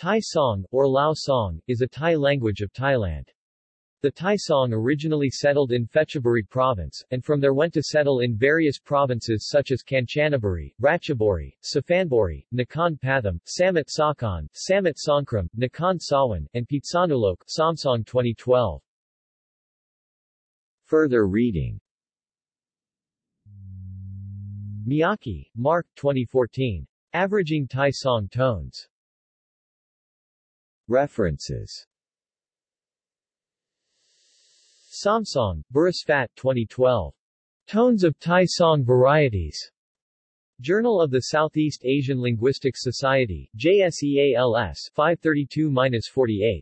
Thai song, or Lao song, is a Thai language of Thailand. The Thai song originally settled in Phetchaburi province, and from there went to settle in various provinces such as Kanchanaburi, Ratchaburi, Suphanburi, Nakhon Pathom, Samut Sakhon, Samut Songkhram, Nakhon Sawan, and Phitsanulok Somsonge 2012. Further reading Miyake, Marc 2014. Averaging Thai song tones. References Somsonge, Burusphat 2012. Tones of Thai Song Varieties. Journal of the Southeast Asian Linguistics Society, JSEALS 532-48.